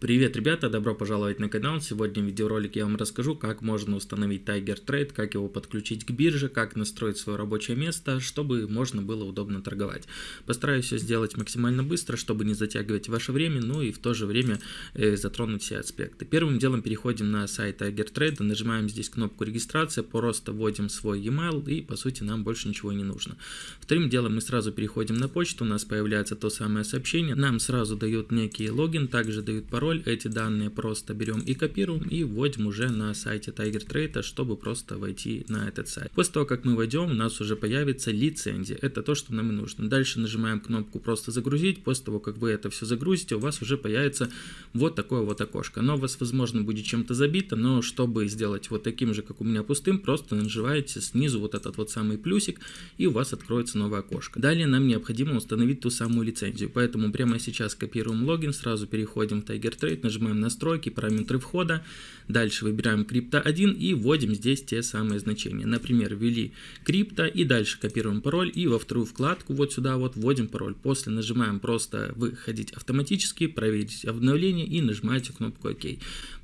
Привет, ребята, добро пожаловать на канал. Сегодня в видеоролике я вам расскажу, как можно установить Tiger Trade, как его подключить к бирже, как настроить свое рабочее место, чтобы можно было удобно торговать. Постараюсь все сделать максимально быстро, чтобы не затягивать ваше время, ну и в то же время э, затронуть все аспекты. Первым делом переходим на сайт Tiger Trade, нажимаем здесь кнопку регистрация, просто вводим свой e-mail и по сути нам больше ничего не нужно. Вторым делом мы сразу переходим на почту, у нас появляется то самое сообщение, нам сразу дают некий логин, также дают пароль, пароль, эти данные просто берем и копируем и вводим уже на сайте Tiger Trade, чтобы просто войти на этот сайт. После того, как мы войдем, у нас уже появится лицензия. Это то, что нам и нужно. Дальше нажимаем кнопку просто загрузить. После того, как вы это все загрузите, у вас уже появится вот такое вот окошко. Оно у вас, возможно, будет чем-то забито, но чтобы сделать вот таким же, как у меня пустым, просто нажимаете снизу вот этот вот самый плюсик, и у вас откроется новое окошко. Далее нам необходимо установить ту самую лицензию, поэтому прямо сейчас копируем логин, сразу переходим в Tiger Trade, нажимаем настройки, параметры входа, дальше выбираем крипто 1 и вводим здесь те самые значения. Например, ввели крипто и дальше копируем пароль и во вторую вкладку вот сюда вот вводим пароль. После нажимаем просто выходить автоматически, проверить обновление и нажимаете кнопку ОК.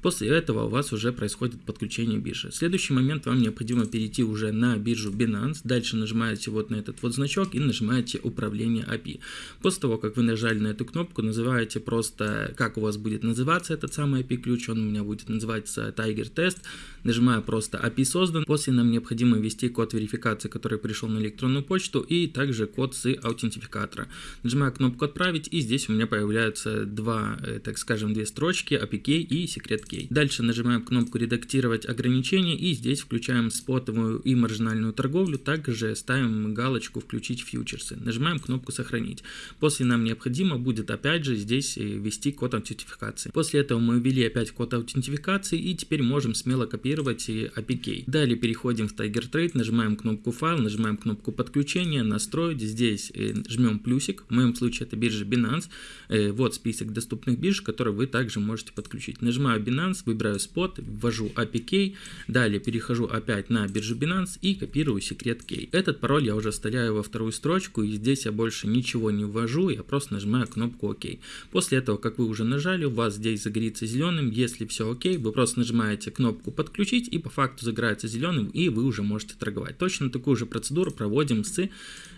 После этого у вас уже происходит подключение биржи. Следующий момент вам необходимо перейти уже на биржу Binance, дальше нажимаете вот на этот вот значок и нажимаете управление API. После того, как вы нажали на эту кнопку, называете просто, как у вас будет называться этот самый API-ключ, он у меня будет называться Tiger Test, нажимаю просто API создан, после нам необходимо ввести код верификации, который пришел на электронную почту, и также код с аутентификатора. Нажимаю кнопку отправить, и здесь у меня появляются два, э, так скажем, две строчки, API и секрет key. Дальше нажимаем кнопку редактировать ограничения, и здесь включаем спотовую и маржинальную торговлю, также ставим галочку включить фьючерсы. Нажимаем кнопку сохранить. После нам необходимо будет опять же здесь э, ввести код аутентификации аутентификации. После этого мы ввели опять код аутентификации и теперь можем смело копировать APK. Далее переходим в Tiger Trade, нажимаем кнопку файл, нажимаем кнопку подключения, настроить. Здесь э, жмем плюсик, в моем случае это биржа Binance. Э, вот список доступных бирж, которые вы также можете подключить. Нажимаю Binance, выбираю спот, ввожу APK, далее перехожу опять на биржу Binance и копирую секрет key. Этот пароль я уже вставляю во вторую строчку и здесь я больше ничего не ввожу, я просто нажимаю кнопку ОК. После этого, как вы уже нажали, у вас здесь загорится зеленым. Если все окей, вы просто нажимаете кнопку подключить и по факту загорается зеленым и вы уже можете торговать. Точно такую же процедуру проводим с э,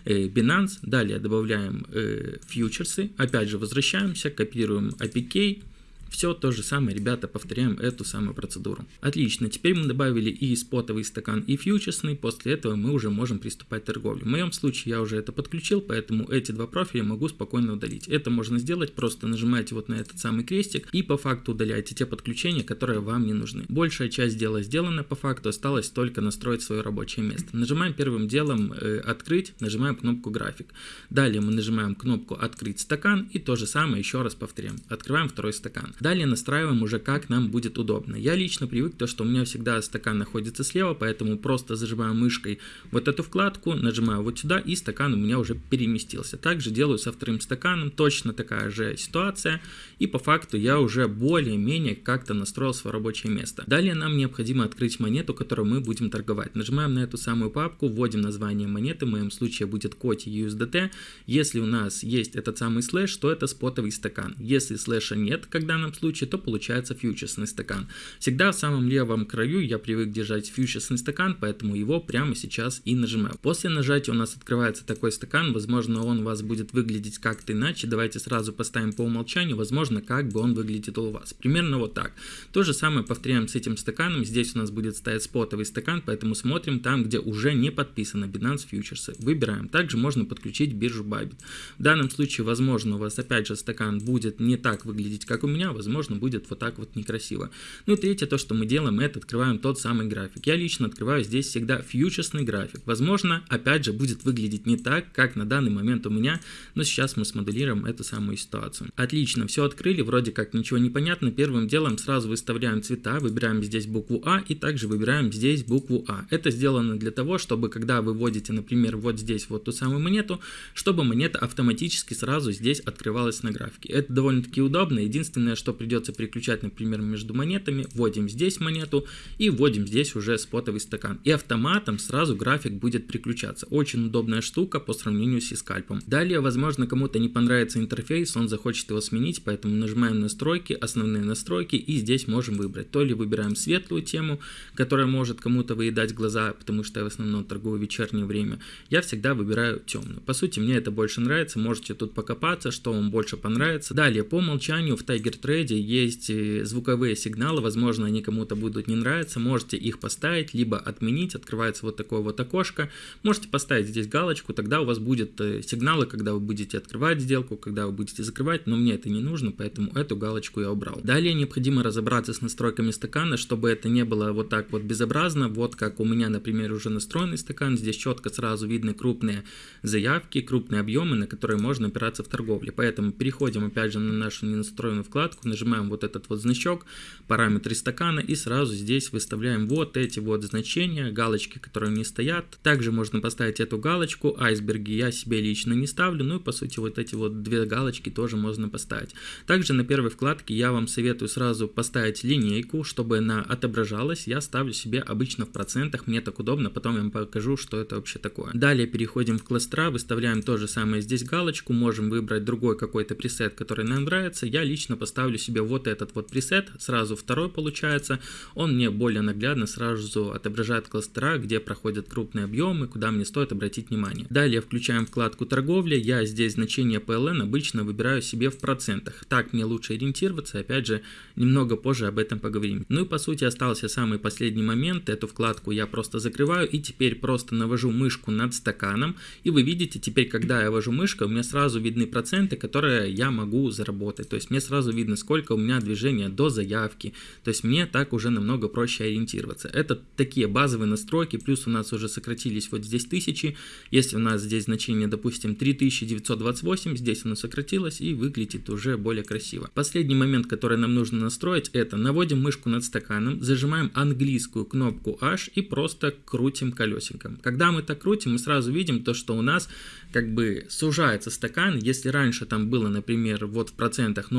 Binance. Далее добавляем э, фьючерсы. Опять же возвращаемся, копируем APK все то же самое, ребята, повторяем эту самую процедуру. Отлично, теперь мы добавили и спотовый стакан, и фьючерсный, после этого мы уже можем приступать к торговле. В моем случае я уже это подключил, поэтому эти два профиля могу спокойно удалить. Это можно сделать, просто нажимаете вот на этот самый крестик и по факту удаляете те подключения, которые вам не нужны. Большая часть дела сделана, по факту осталось только настроить свое рабочее место. Нажимаем первым делом э, открыть, нажимаем кнопку график. Далее мы нажимаем кнопку открыть стакан и то же самое еще раз повторяем. Открываем второй стакан. Далее настраиваем уже как нам будет удобно. Я лично привык то, что у меня всегда стакан находится слева, поэтому просто зажимаю мышкой вот эту вкладку, нажимаю вот сюда и стакан у меня уже переместился. Также делаю со вторым стаканом, точно такая же ситуация и по факту я уже более-менее как-то настроил свое рабочее место. Далее нам необходимо открыть монету, которую мы будем торговать. Нажимаем на эту самую папку, вводим название монеты, в моем случае будет коти USDT. Если у нас есть этот самый слэш, то это спотовый стакан. Если слэша нет, когда нам данном случае, то получается фьючерсный стакан. Всегда в самом левом краю я привык держать фьючерсный стакан, поэтому его прямо сейчас и нажимаю. После нажатия у нас открывается такой стакан, возможно он у вас будет выглядеть как-то иначе, давайте сразу поставим по умолчанию, возможно как бы он выглядит у вас. Примерно вот так. То же самое повторяем с этим стаканом, здесь у нас будет стоять спотовый стакан, поэтому смотрим там, где уже не подписано Binance Futures. Выбираем. Также можно подключить биржу Bybit. В данном случае, возможно, у вас опять же стакан будет не так выглядеть, как у меня, возможно, будет вот так вот некрасиво. Ну и третье, то, что мы делаем, это открываем тот самый график. Я лично открываю здесь всегда фьючерсный график. Возможно, опять же, будет выглядеть не так, как на данный момент у меня, но сейчас мы смоделируем эту самую ситуацию. Отлично, все открыли, вроде как ничего не понятно. Первым делом сразу выставляем цвета, выбираем здесь букву А и также выбираем здесь букву А. Это сделано для того, чтобы когда вы вводите, например, вот здесь вот ту самую монету, чтобы монета автоматически сразу здесь открывалась на графике. Это довольно-таки удобно. Единственное, что что придется переключать, например, между монетами, вводим здесь монету и вводим здесь уже спотовый стакан. И автоматом сразу график будет переключаться. Очень удобная штука по сравнению с скальпом. Далее, возможно, кому-то не понравится интерфейс, он захочет его сменить, поэтому нажимаем настройки, основные настройки и здесь можем выбрать. То ли выбираем светлую тему, которая может кому-то выедать глаза, потому что я в основном торгую вечернее время. Я всегда выбираю темную. По сути, мне это больше нравится, можете тут покопаться, что вам больше понравится. Далее, по умолчанию в Tiger Trade есть э, звуковые сигналы, возможно, они кому-то будут не нравиться, можете их поставить, либо отменить, открывается вот такое вот окошко. Можете поставить здесь галочку, тогда у вас будет э, сигналы, когда вы будете открывать сделку, когда вы будете закрывать, но мне это не нужно, поэтому эту галочку я убрал. Далее необходимо разобраться с настройками стакана, чтобы это не было вот так вот безобразно, вот как у меня, например, уже настроенный стакан, здесь четко сразу видны крупные заявки, крупные объемы, на которые можно опираться в торговле. Поэтому переходим опять же на нашу ненастроенную вкладку, нажимаем вот этот вот значок, параметры стакана и сразу здесь выставляем вот эти вот значения, галочки, которые не стоят. Также можно поставить эту галочку, айсберги я себе лично не ставлю, ну и по сути вот эти вот две галочки тоже можно поставить. Также на первой вкладке я вам советую сразу поставить линейку, чтобы она отображалась. Я ставлю себе обычно в процентах, мне так удобно, потом я вам покажу, что это вообще такое. Далее переходим в кластера, выставляем то же самое здесь галочку, можем выбрать другой какой-то пресет, который нам нравится. Я лично поставлю себе вот этот вот пресет, сразу второй получается. Он мне более наглядно сразу отображает кластера, где проходят крупные объемы, куда мне стоит обратить внимание. Далее включаем вкладку торговля, я здесь значение PLN обычно выбираю себе в процентах. Так мне лучше ориентироваться, опять же, немного позже об этом поговорим. Ну и по сути остался самый последний момент, эту вкладку я просто закрываю и теперь просто навожу мышку над стаканом, и вы видите теперь, когда я вожу мышкой, у меня сразу видны проценты, которые я могу заработать, то есть мне сразу видно, сколько у меня движения до заявки, то есть мне так уже намного проще ориентироваться. Это такие базовые настройки, плюс у нас уже сократились вот здесь тысячи, если у нас здесь значение, допустим, 3928, здесь оно сократилось и выглядит уже более красиво. Последний момент, который нам нужно настроить, это наводим мышку над стаканом, зажимаем английскую кнопку H и просто крутим колесиком. Когда мы так крутим, мы сразу видим то, что у нас как бы сужается стакан. Если раньше там было, например, вот в процентах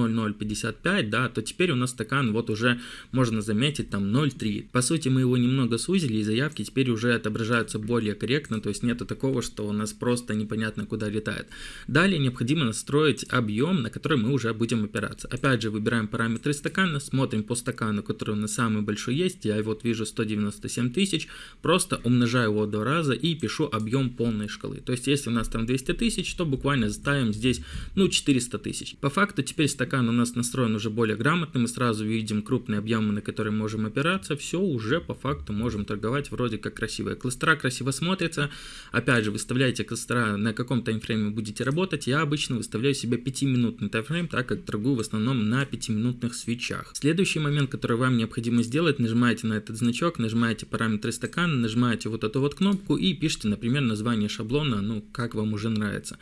0,055, да, то теперь у нас стакан вот уже можно заметить там 0,3. По сути, мы его немного сузили, и заявки теперь уже отображаются более корректно, то есть нету такого, что у нас просто непонятно куда летает. Далее необходимо настроить объем, на который мы уже будем опираться. Опять же, выбираем параметры стакана, смотрим по стакану, который у нас самый большой есть, я вот вижу 197 тысяч, просто умножаю его два раза и пишу объем полной шкалы. То есть, если у нас там 200 тысяч, то буквально ставим здесь, ну, 400 тысяч. По факту, теперь стакан у нас настроен уже более грамотно, мы сразу видим крупные объемы, на которые можем опираться, все уже по факту можем торговать вроде как красиво. Кластера красиво смотрятся, опять же, выставляйте кластера, на каком таймфрейме будете работать, я обычно выставляю себе 5-минутный таймфрейм, так как торгую в основном на 5-минутных свечах. Следующий момент, который вам необходимо сделать, нажимаете на этот значок, нажимаете параметры стакана, нажимаете вот эту вот кнопку и пишите, например, название шаблона, ну, как вам уже нравится.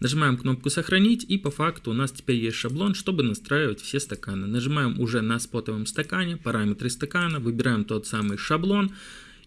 Нажимаем кнопку «Сохранить» и по факту у нас теперь есть шаблон, чтобы настраивать все стаканы. Нажимаем уже на спотовом стакане, параметры стакана, выбираем тот самый шаблон,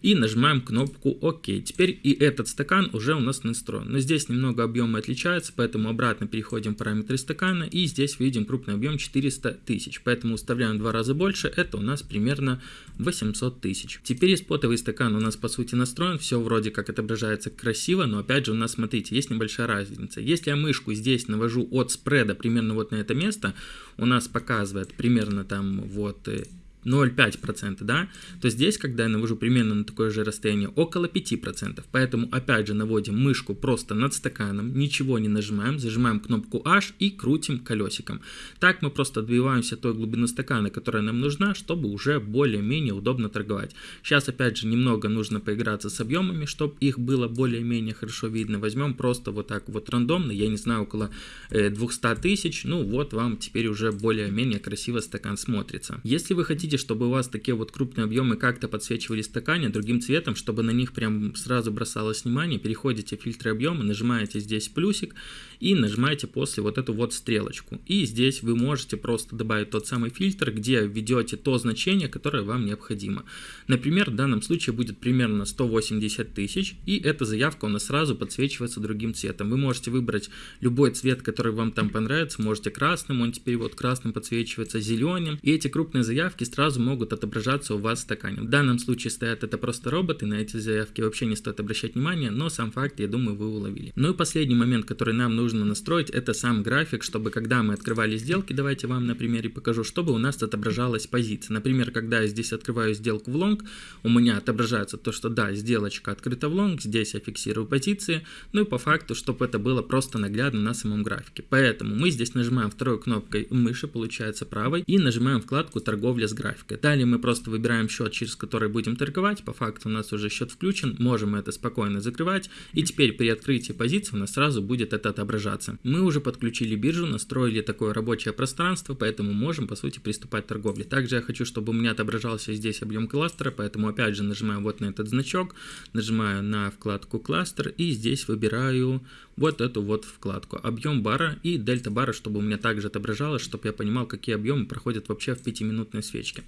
и нажимаем кнопку ОК. Теперь и этот стакан уже у нас настроен. Но здесь немного объемы отличаются, поэтому обратно переходим в параметры стакана и здесь видим крупный объем 400 тысяч. Поэтому уставляем в два раза больше, это у нас примерно 800 тысяч. Теперь спотовый стакан у нас по сути настроен, все вроде как отображается красиво, но опять же у нас, смотрите, есть небольшая разница. Если я мышку здесь навожу от спреда примерно вот на это место, у нас показывает примерно там вот э, 0,5%, да, то здесь, когда я навожу примерно на такое же расстояние, около 5%. Поэтому, опять же, наводим мышку просто над стаканом, ничего не нажимаем, зажимаем кнопку H и крутим колесиком. Так мы просто добиваемся той глубины стакана, которая нам нужна, чтобы уже более-менее удобно торговать. Сейчас, опять же, немного нужно поиграться с объемами, чтобы их было более-менее хорошо видно. Возьмем просто вот так вот рандомно, я не знаю, около 200 э, тысяч, ну вот вам теперь уже более-менее красиво стакан смотрится. Если вы хотите хотите, чтобы у вас такие вот крупные объемы как-то подсвечивали стакане другим цветом, чтобы на них прям сразу бросалось внимание, переходите в фильтры объема, нажимаете здесь плюсик и нажимаете после вот эту вот стрелочку. И здесь вы можете просто добавить тот самый фильтр, где введете то значение, которое вам необходимо. Например, в данном случае будет примерно 180 тысяч, и эта заявка у нас сразу подсвечивается другим цветом. Вы можете выбрать любой цвет, который вам там понравится, можете красным, он теперь вот красным подсвечивается, зеленым, и эти крупные заявки сразу могут отображаться у вас в стакане. В данном случае стоят это просто роботы, на эти заявки вообще не стоит обращать внимание, но сам факт, я думаю, вы уловили. Ну и последний момент, который нам нужно настроить, это сам график, чтобы когда мы открывали сделки, давайте вам на примере покажу, чтобы у нас отображалась позиция. Например, когда я здесь открываю сделку в лонг, у меня отображается то, что да, сделочка открыта в лонг, здесь я фиксирую позиции, ну и по факту, чтобы это было просто наглядно на самом графике. Поэтому мы здесь нажимаем второй кнопкой мыши, получается правой, и нажимаем вкладку торговля с графикой. Далее мы просто выбираем счет, через который будем торговать, по факту у нас уже счет включен, можем это спокойно закрывать, и теперь при открытии позиции у нас сразу будет это отображаться. Мы уже подключили биржу, настроили такое рабочее пространство, поэтому можем по сути приступать к торговле. Также я хочу, чтобы у меня отображался здесь объем кластера, поэтому опять же нажимаю вот на этот значок, нажимаю на вкладку кластер и здесь выбираю вот эту вот вкладку объем бара и дельта бара, чтобы у меня также отображалось, чтобы я понимал, какие объемы проходят вообще в 5-минутной свечке.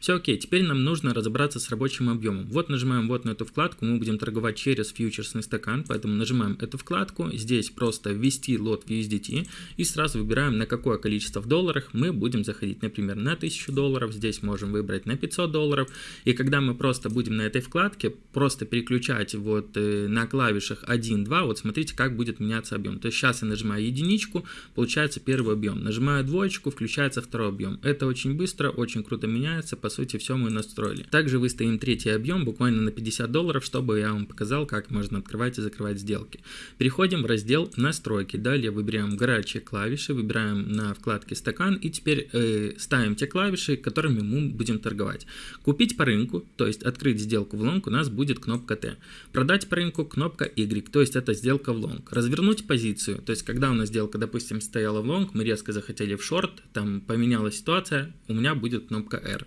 Все окей, теперь нам нужно разобраться с рабочим объемом. Вот нажимаем вот на эту вкладку, мы будем торговать через фьючерсный стакан, поэтому нажимаем эту вкладку, здесь просто ввести лот в USDT и сразу выбираем на какое количество в долларах мы будем заходить, например, на 1000 долларов, здесь можем выбрать на 500 долларов, и когда мы просто будем на этой вкладке просто переключать вот э, на клавишах 1, 2, вот смотрите, как будет будет меняться объем. То есть сейчас я нажимаю единичку, получается первый объем. Нажимаю двоечку, включается второй объем. Это очень быстро, очень круто меняется. По сути, все мы настроили. Также выставим третий объем буквально на 50 долларов, чтобы я вам показал, как можно открывать и закрывать сделки. Переходим в раздел настройки. Далее выбираем горячие клавиши, выбираем на вкладке стакан и теперь э, ставим те клавиши, которыми мы будем торговать. Купить по рынку, то есть открыть сделку в лонг, у нас будет кнопка T. Продать по рынку кнопка Y, то есть это сделка в лонг развернуть позицию, то есть когда у нас сделка, допустим, стояла в лонг, мы резко захотели в шорт, там поменялась ситуация, у меня будет кнопка R.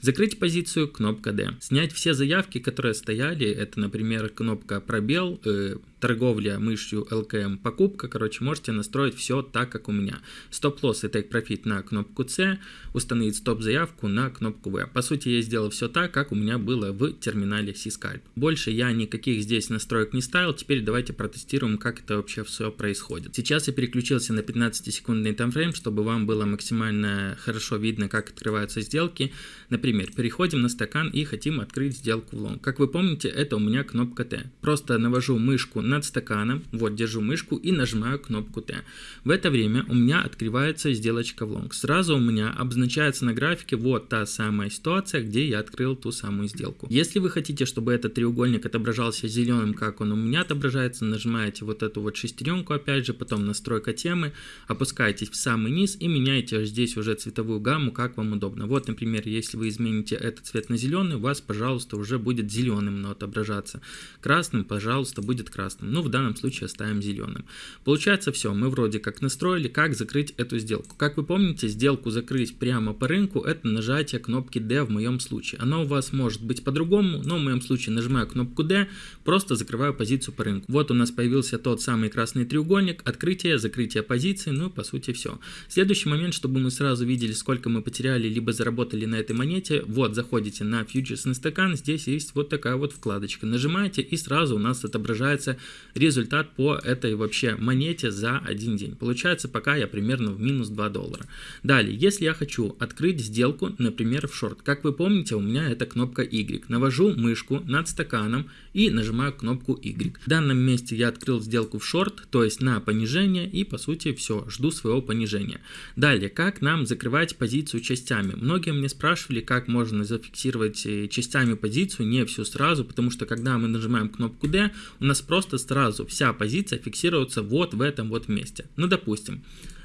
Закрыть позицию, кнопка D. Снять все заявки, которые стояли, это, например, кнопка пробел, э, торговля мышью ЛКМ, покупка, короче, можете настроить все так, как у меня. Стоп-лосс и profit на кнопку C, установить стоп-заявку на кнопку V. По сути, я сделал все так, как у меня было в терминале C-Scalp. Больше я никаких здесь настроек не ставил, теперь давайте протестируем, как это вообще все происходит. Сейчас я переключился на 15-секундный таймфрейм, чтобы вам было максимально хорошо видно, как открываются сделки. Например, переходим на стакан и хотим открыть сделку в лонг. Как вы помните, это у меня кнопка T. Просто навожу мышку над стаканом, вот держу мышку и нажимаю кнопку Т. В это время у меня открывается сделочка в лонг. Сразу у меня обозначается на графике вот та самая ситуация, где я открыл ту самую сделку. Если вы хотите, чтобы этот треугольник отображался зеленым, как он у меня отображается, нажимаете вот эту вот шестеренку опять же, потом настройка темы, опускаетесь в самый низ и меняете здесь уже цветовую гамму, как вам удобно. Вот, например, если вы измените этот цвет на зеленый, у вас, пожалуйста, уже будет зеленым но отображаться. Красным, пожалуйста, будет красным, ну в данном случае оставим зеленым. Получается все, мы вроде как настроили, как закрыть эту сделку. Как вы помните, сделку закрыть прямо по рынку, это нажатие кнопки D в моем случае. Оно у вас может быть по-другому, но в моем случае нажимаю кнопку D, просто закрываю позицию по рынку. Вот у нас появился тот самый красный треугольник, открытие, закрытие позиции, ну по сути все. Следующий момент, чтобы мы сразу видели, сколько мы потеряли, либо заработали на этой монете, вот заходите на фьючерсный стакан, здесь есть вот такая вот вкладочка. Нажимаете и сразу у нас отображается результат по этой вообще монете за один день. Получается пока я примерно в минус 2 доллара. Далее, если я хочу открыть сделку, например, в шорт, как вы помните, у меня это кнопка Y. Навожу мышку над стаканом и нажимаю кнопку Y. В данном месте я открыл сделку в шорт, то есть на понижение и по сути все, жду своего понижения. Далее, как нам закрывать позицию частями? Многие мне спрашивали, как можно зафиксировать э, частями позицию, не всю сразу, потому что когда мы нажимаем кнопку D, у нас просто сразу вся позиция фиксируется вот в этом вот месте. Ну, допустим,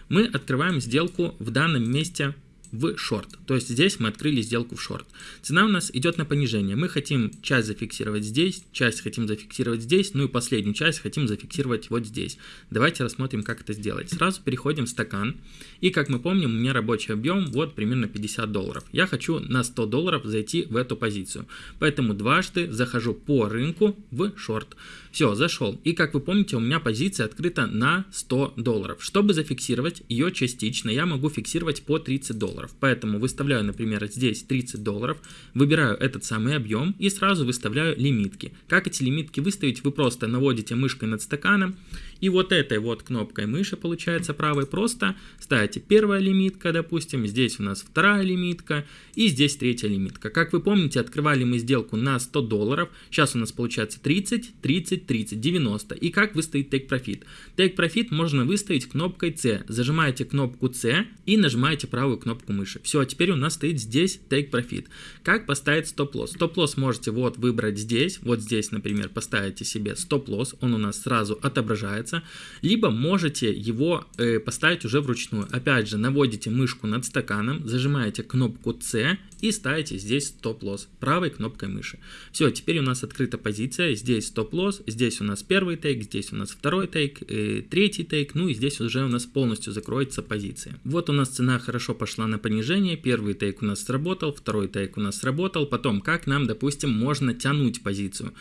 мы открываем сделку в данном месте в шорт. То есть здесь мы открыли сделку в шорт. Цена у нас идет на понижение. Мы хотим часть зафиксировать здесь, часть хотим зафиксировать здесь, ну и последнюю часть хотим зафиксировать вот здесь. Давайте рассмотрим, как это сделать. Сразу переходим в стакан. И как мы помним, у меня рабочий объем вот примерно 50 долларов. Я хочу на 100 долларов зайти в эту позицию. Поэтому дважды захожу по рынку в шорт. Все, зашел. И как вы помните, у меня позиция открыта на 100 долларов. Чтобы зафиксировать ее частично, я могу фиксировать по 30 долларов. Поэтому выставляю, например, здесь 30 долларов, выбираю этот самый объем и сразу выставляю лимитки. Как эти лимитки выставить? Вы просто наводите мышкой над стаканом и вот этой вот кнопкой мыши, получается правой, просто ставите первая лимитка, допустим, здесь у нас вторая лимитка и здесь третья лимитка. Как вы помните, открывали мы сделку на 100 долларов, сейчас у нас получается 30, 30, 30, 90. И как выставить Take Profit? Take Profit можно выставить кнопкой C. Зажимаете кнопку C и нажимаете правую кнопку мыши. Все, а теперь у нас стоит здесь Take Profit. Как поставить стоп-лосс? Стоп-лосс можете вот выбрать здесь, вот здесь, например, поставите себе стоп-лосс, он у нас сразу отображается нравится, либо можете его э, поставить уже вручную. Опять же, наводите мышку над стаканом, зажимаете кнопку C и ставите здесь стоп-лосс правой кнопкой мыши. Все, теперь у нас открыта позиция, здесь стоп-лосс, здесь у нас первый тейк, здесь у нас второй тейк, э, третий тейк, ну и здесь уже у нас полностью закроется позиция. Вот у нас цена хорошо пошла на понижение, первый тейк у нас сработал, второй тейк у нас сработал, потом как нам, допустим, можно тянуть позицию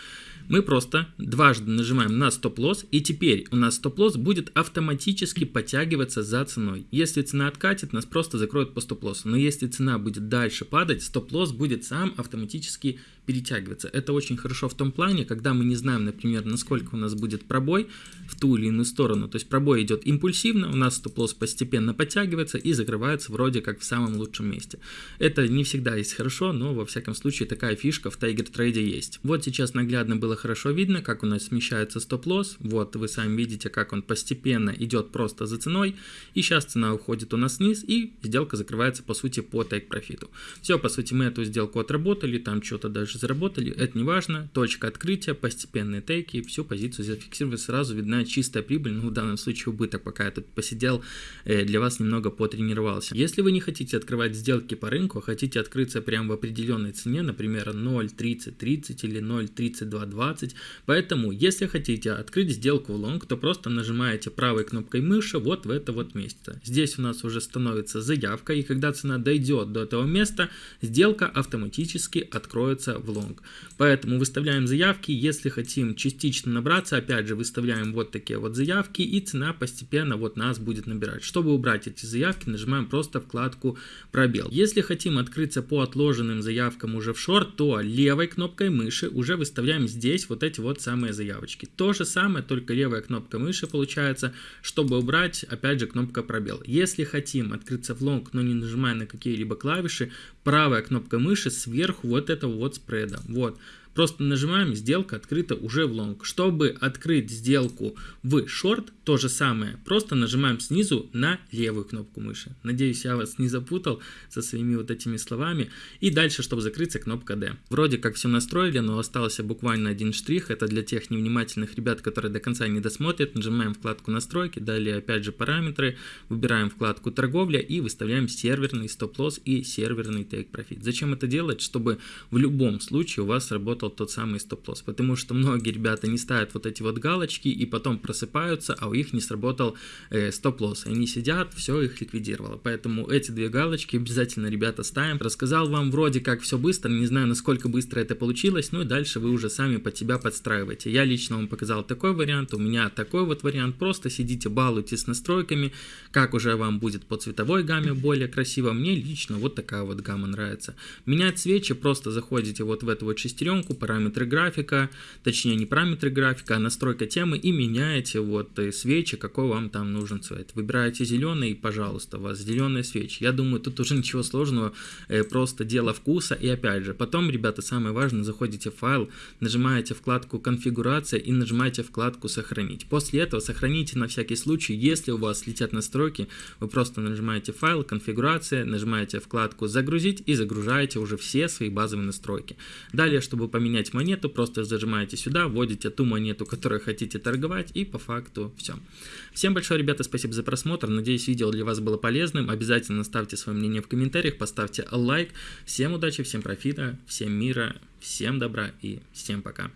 мы просто дважды нажимаем на стоп-лосс, и теперь у нас стоп-лосс будет автоматически подтягиваться за ценой. Если цена откатит, нас просто закроют по стоп-лоссу. Но если цена будет дальше падать, стоп-лосс будет сам автоматически перетягиваться. Это очень хорошо в том плане, когда мы не знаем, например, насколько у нас будет пробой в ту или иную сторону. То есть пробой идет импульсивно, у нас стоп-лосс постепенно подтягивается и закрывается вроде как в самом лучшем месте. Это не всегда есть хорошо, но во всяком случае такая фишка в Tiger Trade есть. Вот сейчас наглядно было хорошо видно, как у нас смещается стоп-лосс. Вот вы сами видите, как он постепенно идет просто за ценой. И сейчас цена уходит у нас вниз и сделка закрывается по сути по take профиту. Все, по сути мы эту сделку отработали, там что-то даже дальше заработали, это не важно, точка открытия, постепенные тейки, всю позицию зафиксировали, сразу видна чистая прибыль, ну в данном случае убыток, пока я тут посидел, э, для вас немного потренировался. Если вы не хотите открывать сделки по рынку, а хотите открыться прямо в определенной цене, например 0.3030 или 0.3220, поэтому если хотите открыть сделку в лонг, то просто нажимаете правой кнопкой мыши вот в это вот место. Здесь у нас уже становится заявка, и когда цена дойдет до этого места, сделка автоматически откроется в лонг. Поэтому выставляем заявки, если хотим частично набраться, опять же выставляем вот такие вот заявки и цена постепенно вот нас будет набирать. Чтобы убрать эти заявки, нажимаем просто вкладку пробел. Если хотим открыться по отложенным заявкам уже в шорт, то левой кнопкой мыши уже выставляем здесь вот эти вот самые заявочки. То же самое, только левая кнопка мыши получается, чтобы убрать, опять же, кнопка пробел. Если хотим открыться в лонг, но не нажимая на какие-либо клавиши, правая кнопка мыши сверху вот этого вот спреда. Вот. Просто нажимаем, сделка открыта уже в лонг. Чтобы открыть сделку в шорт, то же самое, просто нажимаем снизу на левую кнопку мыши. Надеюсь, я вас не запутал со своими вот этими словами. И дальше, чтобы закрыться, кнопка D. Вроде как все настроили, но остался буквально один штрих. Это для тех невнимательных ребят, которые до конца не досмотрят. Нажимаем вкладку настройки, далее опять же параметры, выбираем вкладку торговля и выставляем серверный стоп-лосс и серверный profit. Зачем это делать? Чтобы в любом случае у вас работал работал тот самый стоп-лосс. Потому что многие ребята не ставят вот эти вот галочки и потом просыпаются, а у них не сработал э, стоп-лосс. Они сидят, все их ликвидировало. Поэтому эти две галочки обязательно, ребята, ставим. Рассказал вам вроде как все быстро, не знаю, насколько быстро это получилось, ну и дальше вы уже сами под себя подстраиваете. Я лично вам показал такой вариант, у меня такой вот вариант. Просто сидите, балуйтесь с настройками, как уже вам будет по цветовой гамме более красиво. Мне лично вот такая вот гамма нравится. Менять свечи, просто заходите вот в эту вот шестеренку, параметры графика, точнее не параметры графика, а настройка темы и меняете вот э, свечи, какой вам там нужен цвет. Выбираете зеленый пожалуйста, у вас зеленые свечи. Я думаю, тут уже ничего сложного, э, просто дело вкуса. И опять же, потом, ребята, самое важное, заходите в файл, нажимаете вкладку конфигурация и нажимаете вкладку сохранить. После этого сохраните на всякий случай, если у вас летят настройки, вы просто нажимаете файл, конфигурация, нажимаете вкладку загрузить и загружаете уже все свои базовые настройки. Далее, чтобы поменять поменять монету, просто зажимаете сюда, вводите ту монету, которую хотите торговать, и по факту все. Всем большое, ребята, спасибо за просмотр. Надеюсь, видео для вас было полезным. Обязательно ставьте свое мнение в комментариях, поставьте лайк. Всем удачи, всем профита, всем мира, всем добра и всем пока.